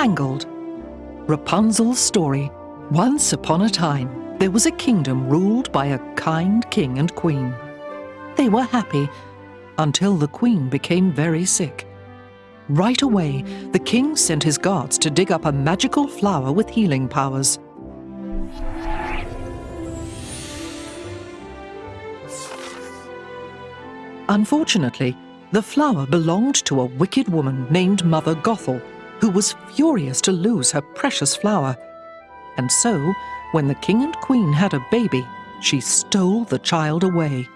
Tangled. Rapunzel's story. Once upon a time, there was a kingdom ruled by a kind king and queen. They were happy until the queen became very sick. Right away, the king sent his guards to dig up a magical flower with healing powers. Unfortunately, the flower belonged to a wicked woman named Mother Gothel, who was furious to lose her precious flower. And so, when the king and queen had a baby, she stole the child away.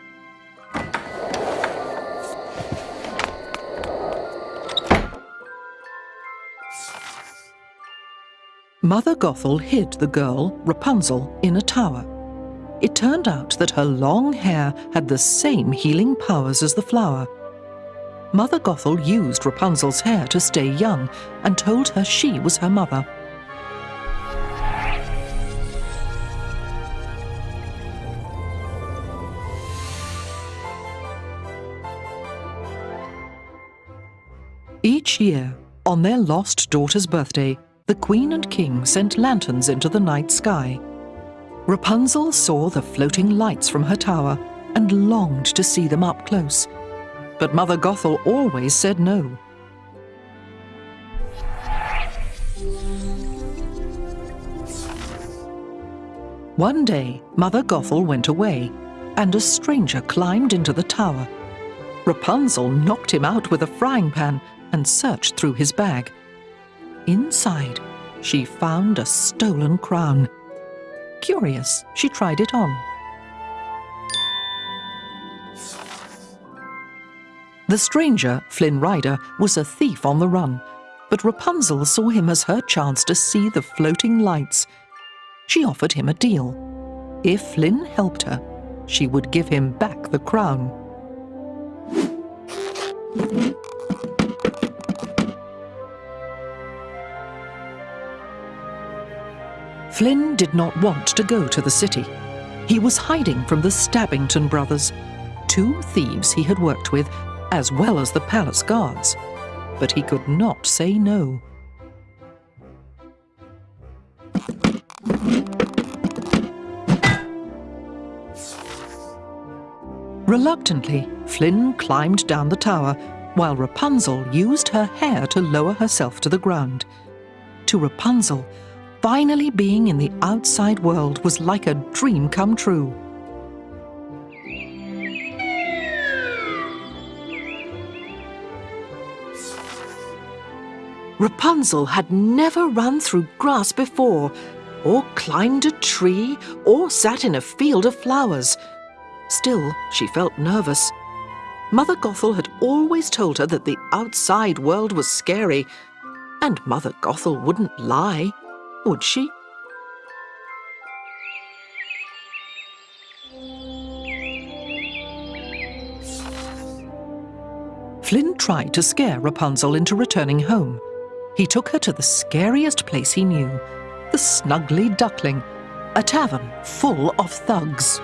Mother Gothel hid the girl, Rapunzel, in a tower. It turned out that her long hair had the same healing powers as the flower. Mother Gothel used Rapunzel's hair to stay young and told her she was her mother. Each year, on their lost daughter's birthday, the queen and king sent lanterns into the night sky. Rapunzel saw the floating lights from her tower and longed to see them up close. But Mother Gothel always said no. One day, Mother Gothel went away, and a stranger climbed into the tower. Rapunzel knocked him out with a frying pan and searched through his bag. Inside, she found a stolen crown. Curious, she tried it on. The stranger, Flynn Rider, was a thief on the run, but Rapunzel saw him as her chance to see the floating lights. She offered him a deal. If Flynn helped her, she would give him back the crown. Flynn did not want to go to the city. He was hiding from the Stabbington brothers, two thieves he had worked with, as well as the palace guards. But he could not say no. Reluctantly, Flynn climbed down the tower, while Rapunzel used her hair to lower herself to the ground. To Rapunzel, finally being in the outside world was like a dream come true. Rapunzel had never run through grass before, or climbed a tree, or sat in a field of flowers. Still, she felt nervous. Mother Gothel had always told her that the outside world was scary, and Mother Gothel wouldn't lie would she? Flynn tried to scare Rapunzel into returning home. He took her to the scariest place he knew, the Snuggly Duckling, a tavern full of thugs.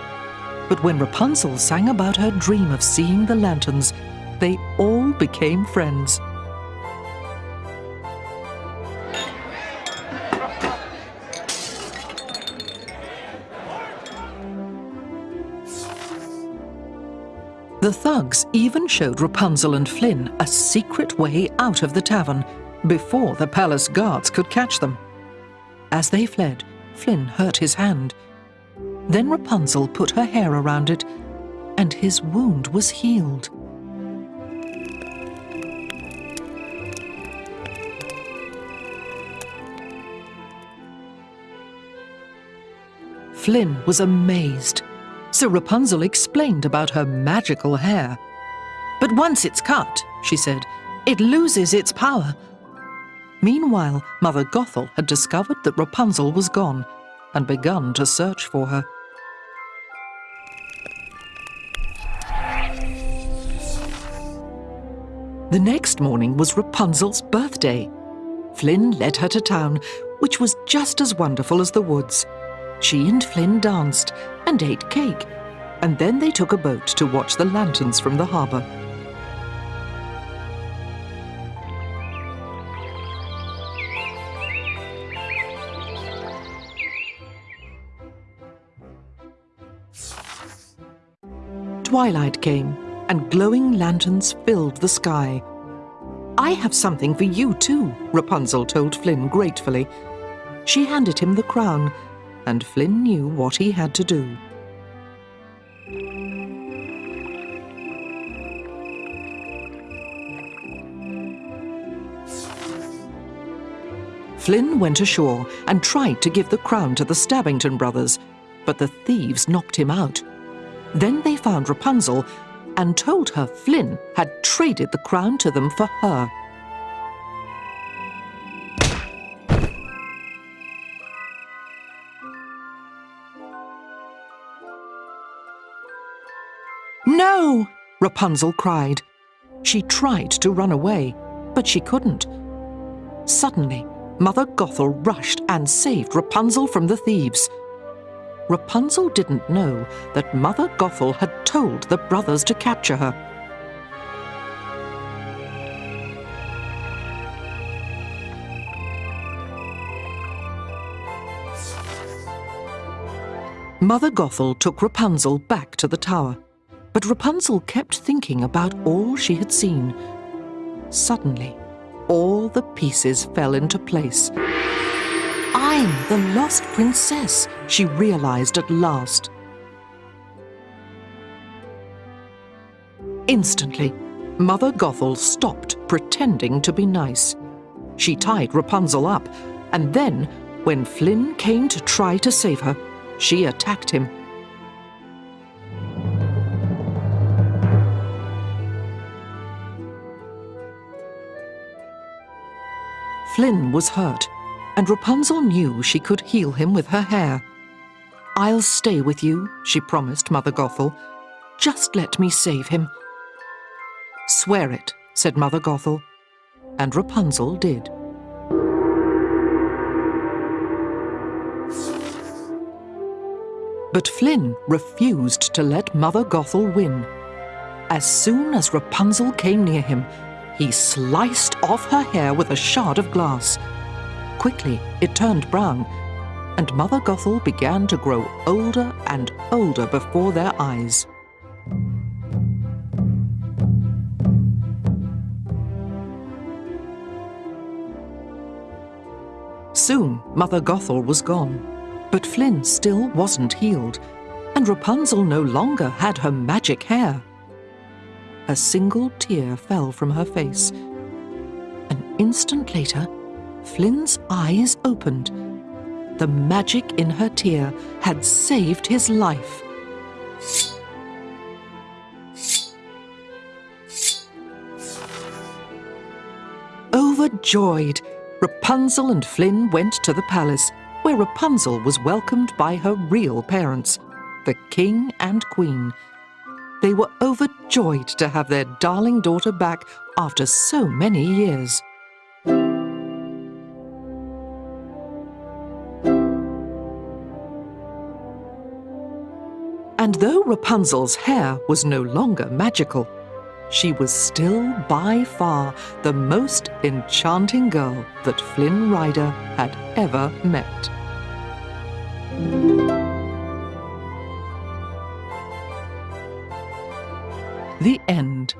But when Rapunzel sang about her dream of seeing the lanterns, they all became friends. The thugs even showed Rapunzel and Flynn a secret way out of the tavern before the palace guards could catch them. As they fled, Flynn hurt his hand. Then Rapunzel put her hair around it, and his wound was healed. Flynn was amazed so Rapunzel explained about her magical hair. But once it's cut, she said, it loses its power. Meanwhile, Mother Gothel had discovered that Rapunzel was gone and begun to search for her. The next morning was Rapunzel's birthday. Flynn led her to town, which was just as wonderful as the woods. She and Flynn danced and ate cake, and then they took a boat to watch the lanterns from the harbour. Twilight came, and glowing lanterns filled the sky. I have something for you too, Rapunzel told Flynn gratefully. She handed him the crown, and Flynn knew what he had to do. Flynn went ashore and tried to give the crown to the Stabbington brothers, but the thieves knocked him out. Then they found Rapunzel and told her Flynn had traded the crown to them for her. No! Rapunzel cried. She tried to run away, but she couldn't. Suddenly, Mother Gothel rushed and saved Rapunzel from the thieves. Rapunzel didn't know that Mother Gothel had told the brothers to capture her. Mother Gothel took Rapunzel back to the tower, but Rapunzel kept thinking about all she had seen. Suddenly, all the pieces fell into place. I'm the lost princess, she realized at last. Instantly, Mother Gothel stopped pretending to be nice. She tied Rapunzel up, and then, when Flynn came to try to save her, she attacked him. Flynn was hurt, and Rapunzel knew she could heal him with her hair. I'll stay with you, she promised Mother Gothel. Just let me save him. Swear it, said Mother Gothel, and Rapunzel did. But Flynn refused to let Mother Gothel win. As soon as Rapunzel came near him, he sliced off her hair with a shard of glass. Quickly, it turned brown, and Mother Gothel began to grow older and older before their eyes. Soon, Mother Gothel was gone, but Flynn still wasn't healed, and Rapunzel no longer had her magic hair. A single tear fell from her face. An instant later, Flynn's eyes opened. The magic in her tear had saved his life. Overjoyed, Rapunzel and Flynn went to the palace, where Rapunzel was welcomed by her real parents, the king and queen. They were overjoyed to have their darling daughter back after so many years. And though Rapunzel's hair was no longer magical, she was still by far the most enchanting girl that Flynn Rider had ever met. The End